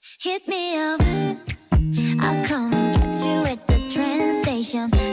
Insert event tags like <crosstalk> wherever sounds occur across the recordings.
Hit me up, I'll come and get you at the train station.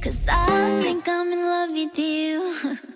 Cause I think I'm in love with you. <laughs>